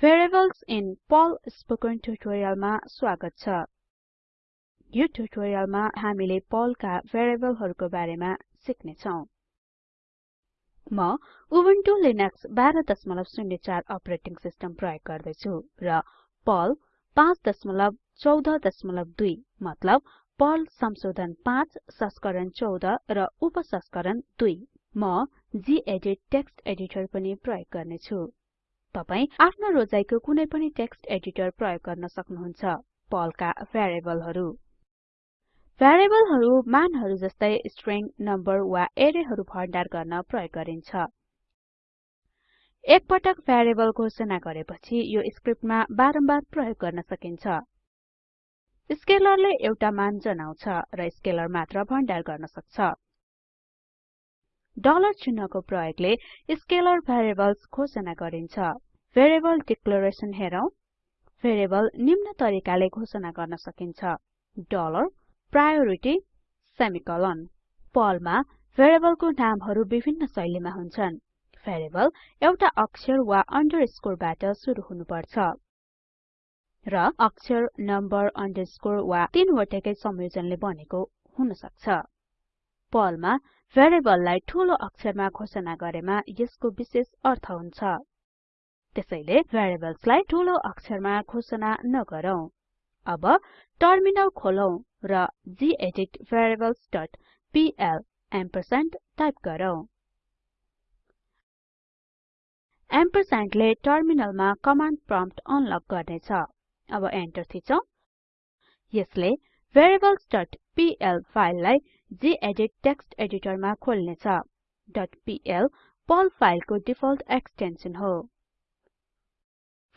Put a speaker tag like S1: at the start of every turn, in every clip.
S1: Variables in Perl spoken ट्युटोरियलमा स्वागत छ। यो ट्युटोरियलमा हामीले पर्लका भेरिएबलहरुको बारेमा सिक्ने छौं म उबुन्टु लिनक्स 1204 अपरेटिङ सिस्टम प्रयोग गर्दै छु र पर्ल 5142 मतलब पर्ल संशोधन 5 संस्करण 14 र उपसंस्करण 2 म गेदित टेक्स्ट एडिटर पनि प्रयोग गर्ने छु तपाई आफ्नो रोजाइको कुनै पनि टेक्स्ट एडिटर प्रयोग गर्न सक्नुहुन्छ। पर्लका भेरिएबलहरु भेरिएबलहरु मानहरु जस्तै स्ट्रिङ नम्बर वा एरेहरु भण्डार गर्न प्रयोग गरिन्छ। एक पटक भेरिएबल घोषणा गरेपछि यो स्क्रिप्टमा बारम्बार प्रयोग गर्न सकिन्छ। स्केलरले एउटा मान जनाउँछ र स्केलर मात्र भण्डार गर्न सक्छ। डलर चिन्हको प्रयोगले स्केलर भेरिएबल्स घोषणा गरिन्छ। भेरिएबल डिक्लेरेसन हेरौं। भेरिएबल निम्न तरिकाले घोषणा गर्न सकिन्छ। Dollar priority semicolon. पर्लमा भेरिएबलको नामहरु विभिन्न शैलीमा हुन्छन्। भेरिएबल एउटा अक्षर वा अन्डरस्कोरबाट सुरु हुनुपर्छ। र अक्षर नम्बर अन्डरस्कोर वा तीनवटैकै संयोजनले बनेको हुन सक्छ पर्लमा भेरिएबललाई ठूलो अक्षरमा घोषणा गरेमा यसको विशेष अर्थ हुन्छ। त्यसैले भेरिएबल्सलाई ठूलो अक्षरमा घोषणा नगरौँ। अब टर्मिनल खोलौं र डोट पीएल एम्परस्यान्ड टाइप गरौँ। एम्परस्यान्डले टर्मिनलमा कमाण्ड प्रम्प्ट अनलक गर्नेछ। अब एन्टर थिचौं। यसले पीएल फाइललाई गेदित टेक्स्ट एडिटरमा खोल्नेछ. पीएल पर्ल फाइलको डिफल्ट एक्सटेन्सन हो।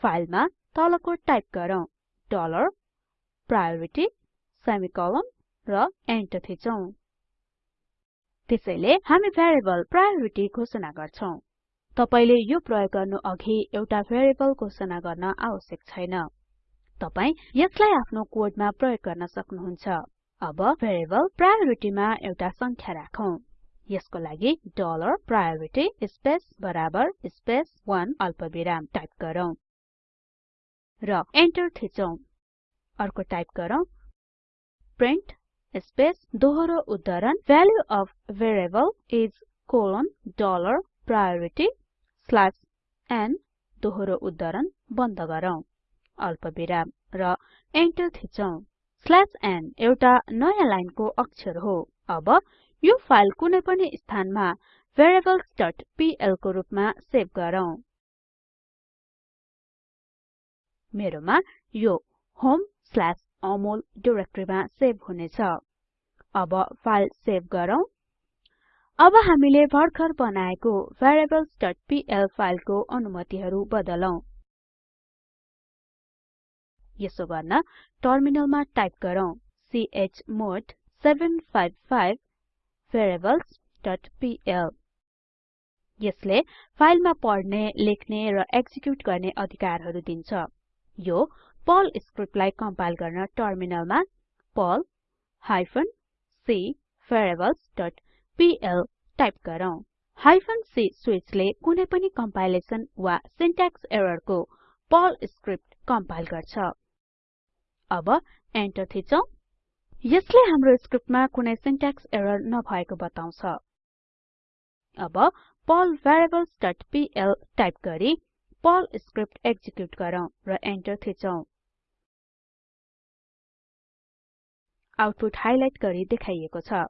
S1: फाइलमा तलको टाइप गरौँ। डलर प्रायोरिटी र एन्टर थिचौं। त्यसैले हामी भेरिएबल प्रायोरिटी घोषणा गर्छौं। तपाईले यो प्रयोग गर्नु अघि एउटा भेरिएबल घोषणा गर्न आवश्यक छैन। तपाई यसलाई आफ्नो कोडमा प्रयोग गर्न सक्नुहुन्छ। अब भेरिएबल प्रायोरिटीमा एउटा संख्या राखौं। यसको लागि डलर प्रायोरिटी स्पेस बराबर स्पेस 1 अल्पविराम टाइप गरौँ र एन्टर थिचौं। अर्को टाइप गरौँ। प्रिन्ट स्पेस दोहोरो उद्धरण value of variable is colon dollar priority slash n दोहोरो उद्धरण बन्द गरौँ। अल्पविराम र एन्टर थिचौं। स्ल्याश n एउटा नयाँ लाइनको अक्षर हो। अब यो फाइल कुनै पनि स्थानमा variablesपीएल को रुपमा सेभ गरौँ। मेरोमा यो homeअमोल डिरेक्टरीमा सेभ हुनेछ। अब फाइल सेभ गरौँ। अब हामीले भर्खर बनाएको variablesपीएल फाइलको अनुमतिहरु बदलौं। यसो गर्न टर्मिनलमा टाइप गरौँ चमोड 755 variablesपीएल यसले फाइलमा पढ्ने लेख्ने र एक्जिक्युट गर्ने अधिकारहरु दिन्छ। यो पर्ल स्क्रिप्टलाई कम्पाइल गर्न टर्मिनलमा Perl hyphen c variables dot PL type गरौँ। हाइफेन c स्विचले कुनै पनि कम्पाइलेसन वा सिन्ट्याक्स एररको पर्ल स्क्रिप्ट कम्पाइल गर्छ। अब एन्टर थिचौं। यसले हाम्रो स्क्रिप्टमा कुनै सिन्ट्याक्स एरर नभएको बताउँछ। अब पीएल टाइप गरी पर्ल स्क्रिप्ट एक्जिक्युट गरौँ र एन्टर थिचौं। आउटपुट हाइलाइट गरी देखाइएको छ।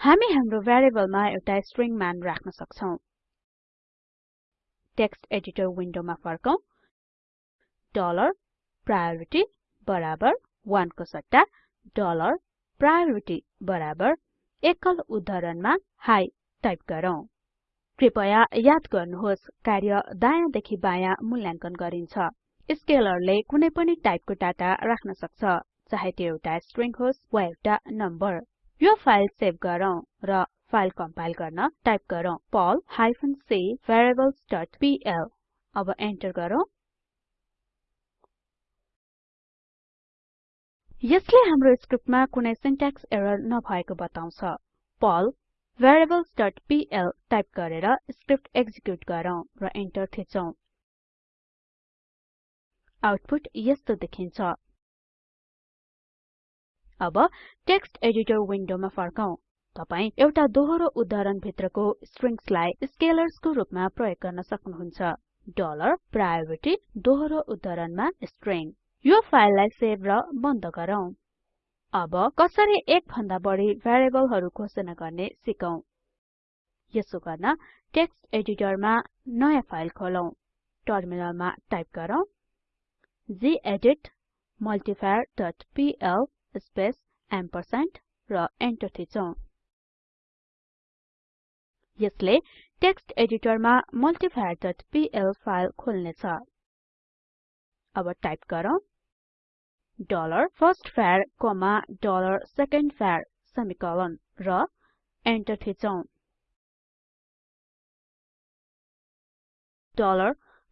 S1: हामी हाम्रो भेरिएबलमा एउटा स्ट्रिङ मान राख्न सक्छौं। टेक्स्ट एडिटर विन्डोमा फर्कौं। डलर प्रायोरिटी बराबर 1 को सट्टा डलर प्रायोरिटी बराबर एकल उद्धरणमा हाई टाइप गरौँ। कृपया याद गर्नुहोस् कार्य दायाँ देखि बायाँ मूल्याङ्कन गरिन्छ। स्केलरले कुनै पनि टाइपको डाटा राख्न सक्छ चाहे त्यो एउटा स्ट्रिङ होस् वा एउटा नम्बर यो फाइल सेभ गरौँ र फाइल कम्पाइल गर्न टाइप गरौँ। Perl hyphen c variables dot PL अब एन्टर गरौँ। यसले हाम्रो स्क्रिप्टमा कुनै सिन्ट्याक्स एरर नभएको बताउँछ। पर्ल variablesपीएल टाइप गरेर स्क्रिप्ट एक्जिक्युट गरौँ र एन्टर थिचौं। आउटपुट यस्तो देखिन्छ। अब टेक्स्ट एडिटर विन्डोमा फर्कौं। तपाई एउटा दोहोरो उद्धरण भित्रको स्ट्रिङ्सलाई स्केलर्सको रूपमा प्रयोग गर्न सक्नुहुन्छ। डलर प्रायोरिटी दोहोरो उद्धरणमा स्ट्रिङ यो फाइललाई सेभ र बन्द गरौँ। अब कसरी एक भन्दा बढी भेरिएबलहरु घोषणा गर्ने सिकौं। यसो गर्न टेक्स्ट एडिटरमा नयाँ फाइल खोलौं। टर्मिनलमा टाइप गरौँ। डट पीएल स्पेस एम्परस्यान्ड र एन्टर थिचौं। यसले टेक्स्ट एडिटरमा पीएल फाइल खोल्नेछ। अब टाइप गरौँ। डलर सेकेन्डभर सेमिकोलन र एन्टर थिचौं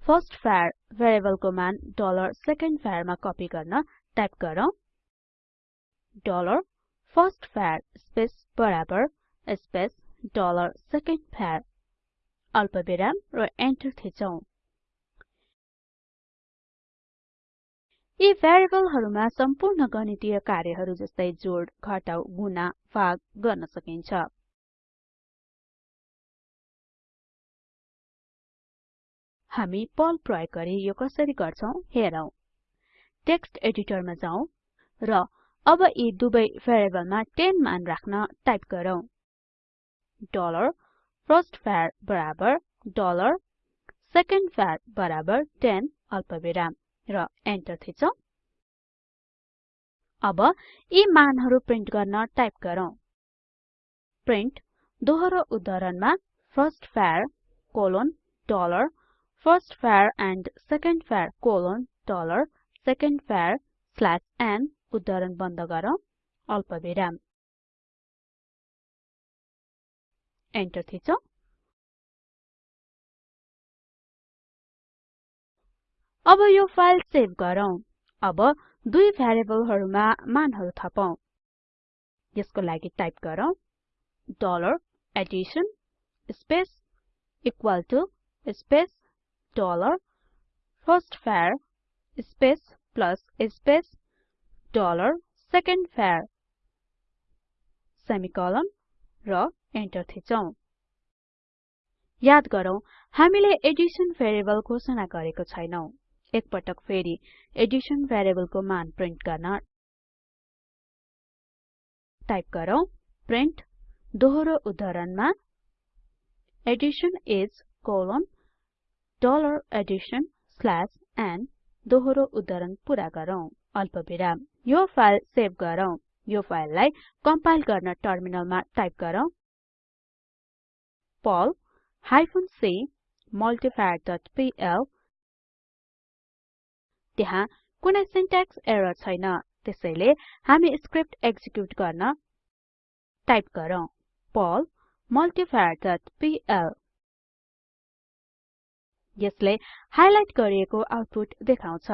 S1: फर्स्टभर भेरिएबलको मान सेकेन्डभर मा कपी गर्न टाइप गरौँ. फर्स्टभर स्पेस बराबर स्पेस सेकेन्डभर अल्पविराम र एन्टर थिचौं यी भेरिएबलहरुमा सम्पूर्ण गणितीय कार्यहरु जस्तै जोड घटाउ गुणा भाग गर्न सकिन्छ। हामी पर्ल प्रयोग गरी यो कसरी गर्छौं हेरौं। टेक्स्ट एडिटरमा जाउँ र अब यी दुवै भेरिएबलमा 10 मान राख्न टाइप गरौँ। डलर फर्स्टभर बराबर डलर सेकेन्डभर बराबर 10 अल्पविराम। र एन्टर थिचौं। अब यी मानहरु प्रिन्ट गर्न टाइप गरौँ। प्रिन्ट दोहोरो उद्धरणमा first var colon dollar first var and second var colon dollar second var slash n उद्धरण बन्द गरौँ अल्पविराम एन्टर थिचौं। अब यो फाइल सेभ गरौँ। अब दुई भेरिएबलहरुमा मानहरु थपौं। यसको लागि टाइप गरौँ। Dollar addition space equal to space dollar first var space plus space dollar second var semicolon र एन्टर थिचौं। याद गरौँ हामीले एडिसन भेरिएबल घोषणा गरेको छैनौं। एकपटक फेरि। एडिसन भेरिएबलको मान प्रिन्ट गर्न टाइप गरौँ प्रिन्ट दोहोरो उद्धरणमा addition is colon dollar addition slash n, दोहोरो उद्धरण पूरा गरौँ अल्पविराम यो फ़ाइल सेभ गरौँ यो फाइललाई कम्पाइल गर्न टर्मिनलमा टाइप गरौँ पर्ल हाइफेन c पीएल त्यहाँ कुनै सिन्ट्याक्स एरर छैन। त्यसैले हामी स्क्रिप्ट एक्जिक्युट गर्न टाइप गरौँ। पर्ल पीएल यसले हाइलाइट गरिएको आउटपुट देखाउँछ।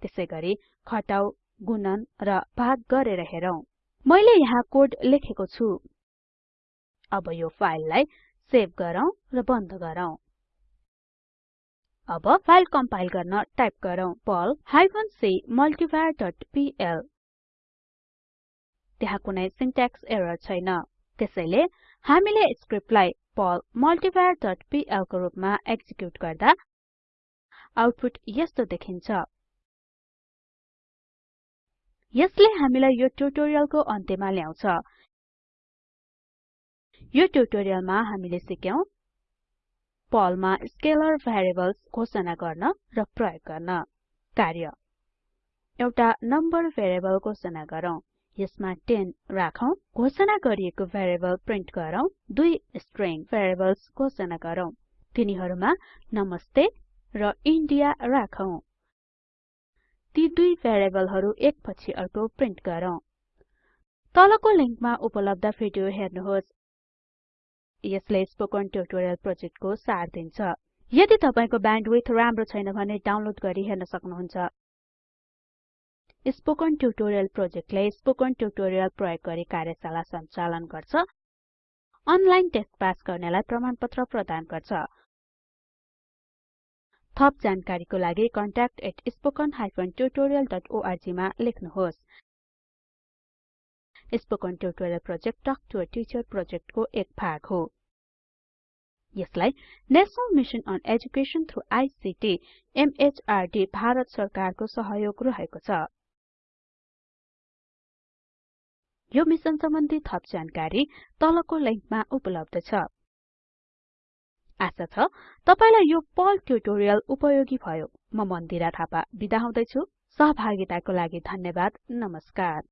S1: त्यसैगरी घटाउ गुणन र भाग गरेर हेरौं। मैले यहाँ कोड लेखेको छु। अब यो फाइललाई सेभ गरौँ र बन्द गरौँ। अब फाइल कम्पाइल गर्न टाइप गरौँ पर्ल हाइफेन c पीएल। त्यहाँ कुनै सिन्ट्याक्स एरर छैन। त्यसैले हामीले स्क्रिप्टलाई पर्ल पीएल को रूपमा एक्जिक्युट गर्दा आउटपुट यस्तो देखिन्छ। यसले हामीलाई यो ट्युटोरियलको अन्त्यमा ल्याउँछ। यो ट्युटोरियलमा हामीले सिक्यौं पर्लमा स्केलर भेरिएबल्स घोषणा गर्न र प्रयोग गर्न। कार्य। एउटा नम्बर भेरिएबल घोषणा गरौँ। यसमा 10 राखौं। घोषणा गरिएको भेरिएबल प्रिन्ट गरौँ। दुई स्ट्रिङ भेरिएबल्स घोषणा गरौँ। तिनीहरुमा नमस्ते र इन्डिया राखौं। ती दुई भेरिएबलहरु एक पछि अर्को प्रिन्ट गरौँ। तलको लिंकमा उपलब्ध भिडियो हेर्नुहोस्। यसले स्पोकन ट्युटोरियल प्रोजेक्टको सार दिन्छ। यदि तपाईको ब्यान्डविड्थ राम्रो छैन भने डाउनलोड गरी हेर्न सक्नुहुन्छ। स्पोकन ट्युटोरियल प्रोजेक्टले स्पोकन ट्युटोरियल प्रयोग गरी कार्यशाला सञ्चालन गर्छ। अनलाइन टेस्ट पास गर्नेलाई प्रमाणपत्र प्रदान गर्छ। थप जानकारीको लागि contact@spoken tutorialorg मा लेख्नुहोस्। Spoken tutorial project talk to a teacher प्रोजेक्टको एक भाग हो। यसलाई national mission on education through ICT MHRD Bharat सरकारको सहयोग रहेको छ। यो मिसन सम्बन्धी थप जानकारी तलको लिंकमा उपलब्ध छ। आशा छ तपाईलाई यो पर्ल ट्युटोरियल उपयोगी भयो। म मन्दिरा थापा बिदा हुदैछु। सहभागिताको लागि धन्यवाद। नमस्कार।